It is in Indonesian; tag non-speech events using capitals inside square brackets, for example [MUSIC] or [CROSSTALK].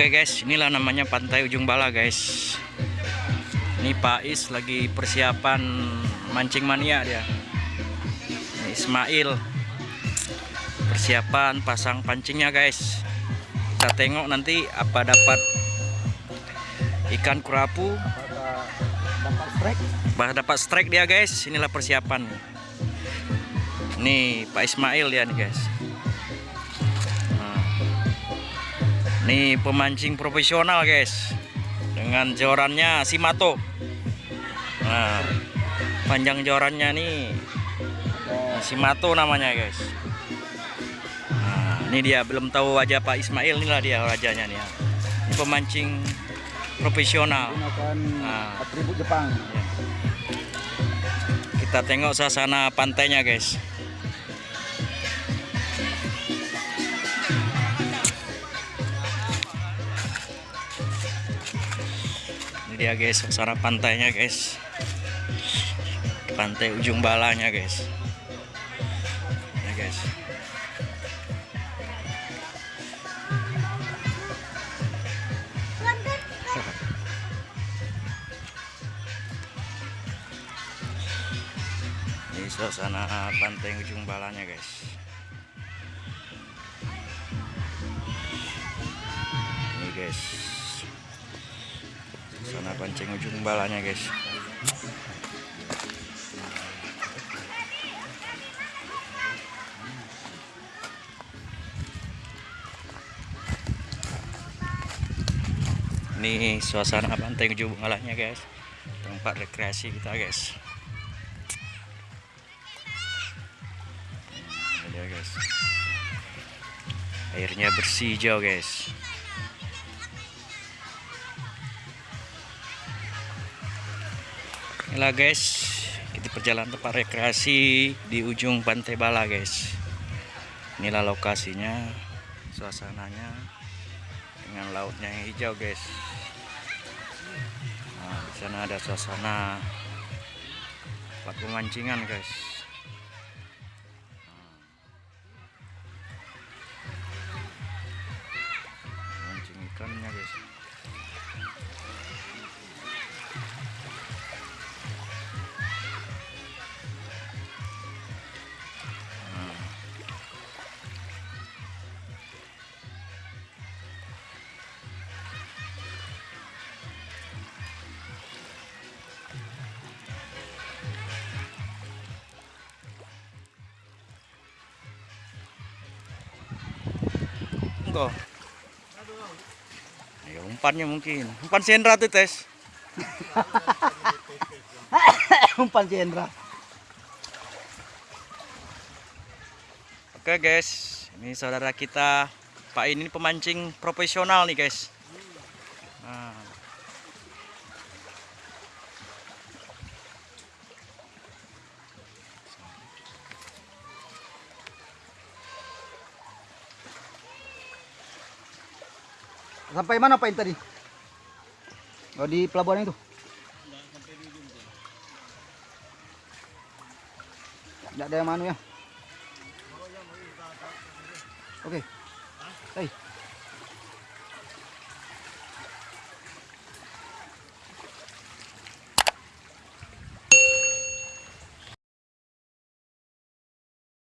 Oke guys, inilah namanya Pantai Ujung Bala guys. Ini Pak Is lagi persiapan mancing mania dia. Ini Ismail persiapan pasang pancingnya guys. Kita tengok nanti apa dapat ikan kurapu, dapat bah dapat strike dia guys. Inilah persiapan. Nih Pak Ismail ya nih guys. Nih pemancing profesional guys. Dengan jorannya Simato. Nah, panjang jorannya nih Simato namanya guys. Nah, ini dia belum tahu wajah Pak Ismail inilah dia wajahnya nih. ya. Ini pemancing profesional. menggunakan Ah. atribut Jepang Kita tengok suasana pantainya guys. Dia guys suasana pantainya guys. Pantai ujung balanya guys. Ya guys. Ini suasana pantai ujung balanya guys. Ini guys. Suasana pancing ujung balanya guys. Ini suasana pantai ujung balanya guys. Tempat rekreasi kita guys. Ada guys. Airnya bersih hijau guys. Inilah guys, kita perjalanan tempat rekreasi di ujung Pantai Bala guys. Inilah lokasinya, suasananya dengan lautnya yang hijau guys. Nah, di sana ada suasana tempat pemancingan guys. Enggak. Ya, umpannya mungkin. Umpan sendra tuh, Tes. [LAUGHS] umpan Cendra Oke, guys. Ini saudara kita Pak ini pemancing profesional nih, guys. Nah. Sampai mana Pak tadi? Oh di pelabuhan itu? Nggak ada yang manu ya? Oke. Hey.